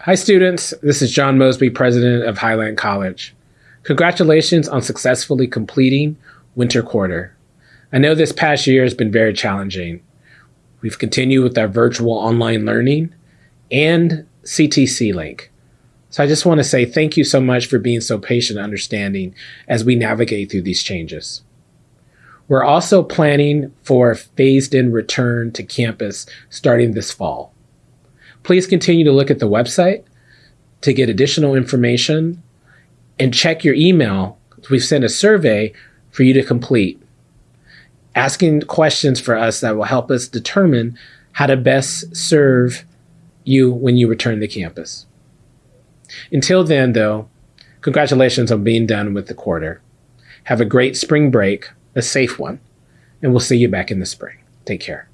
Hi, students. This is John Mosby, president of Highline College. Congratulations on successfully completing winter quarter. I know this past year has been very challenging. We've continued with our virtual online learning and CTC link. So I just want to say thank you so much for being so patient and understanding as we navigate through these changes. We're also planning for a phased in return to campus starting this fall. Please continue to look at the website to get additional information and check your email. We've sent a survey for you to complete, asking questions for us that will help us determine how to best serve you when you return to campus. Until then, though, congratulations on being done with the quarter. Have a great spring break, a safe one, and we'll see you back in the spring. Take care.